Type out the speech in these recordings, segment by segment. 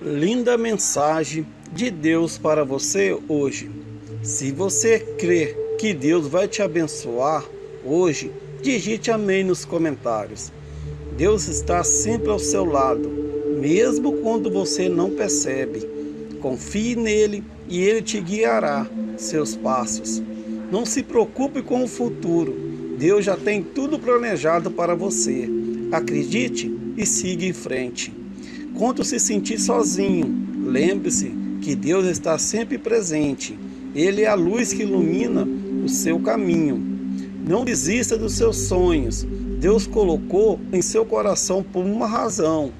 linda mensagem de Deus para você hoje. Se você crê que Deus vai te abençoar hoje, digite amém nos comentários. Deus está sempre ao seu lado, mesmo quando você não percebe. Confie nele e ele te guiará seus passos. Não se preocupe com o futuro. Deus já tem tudo planejado para você. Acredite e siga em frente. Quando se sentir sozinho, lembre-se que Deus está sempre presente. Ele é a luz que ilumina o seu caminho. Não desista dos seus sonhos. Deus colocou em seu coração por uma razão.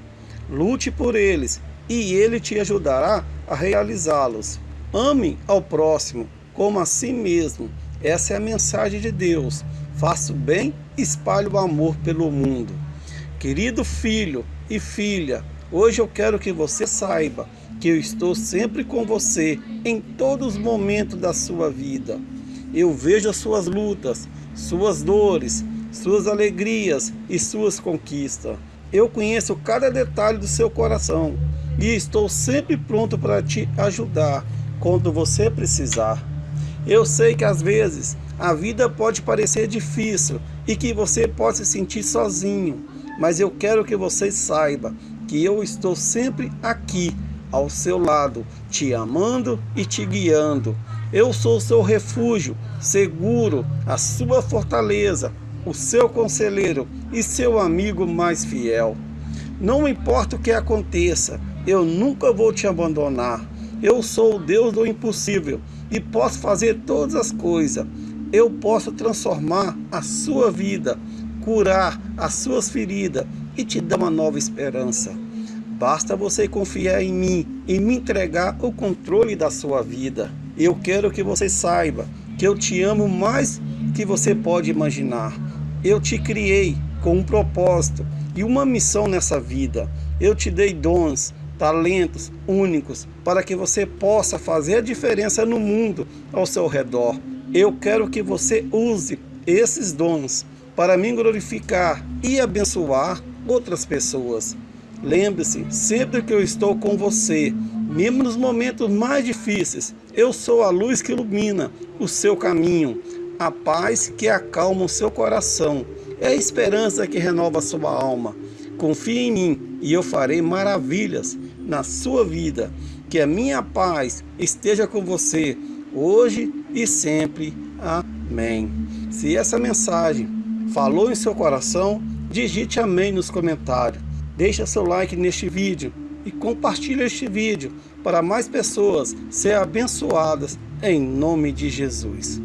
Lute por eles e Ele te ajudará a realizá-los. Ame ao próximo como a si mesmo. Essa é a mensagem de Deus. Faça o bem, espalhe o amor pelo mundo. Querido filho e filha, Hoje eu quero que você saiba que eu estou sempre com você em todos os momentos da sua vida. Eu vejo as suas lutas, suas dores, suas alegrias e suas conquistas. Eu conheço cada detalhe do seu coração e estou sempre pronto para te ajudar quando você precisar. Eu sei que às vezes a vida pode parecer difícil e que você pode se sentir sozinho, mas eu quero que você saiba que eu estou sempre aqui ao seu lado, te amando e te guiando. Eu sou seu refúgio, seguro, a sua fortaleza, o seu conselheiro e seu amigo mais fiel. Não importa o que aconteça, eu nunca vou te abandonar. Eu sou o Deus do impossível e posso fazer todas as coisas. Eu posso transformar a sua vida, curar as suas feridas e te dar uma nova esperança. Basta você confiar em mim e me entregar o controle da sua vida. Eu quero que você saiba que eu te amo mais que você pode imaginar. Eu te criei com um propósito e uma missão nessa vida. Eu te dei dons, talentos únicos para que você possa fazer a diferença no mundo ao seu redor. Eu quero que você use esses dons para me glorificar e abençoar outras pessoas. Lembre-se, sempre que eu estou com você, mesmo nos momentos mais difíceis, eu sou a luz que ilumina o seu caminho, a paz que acalma o seu coração, é a esperança que renova a sua alma. Confie em mim e eu farei maravilhas na sua vida. Que a minha paz esteja com você hoje e sempre. Amém. Se essa mensagem falou em seu coração, digite amém nos comentários. Deixe seu like neste vídeo e compartilhe este vídeo para mais pessoas serem abençoadas em nome de Jesus.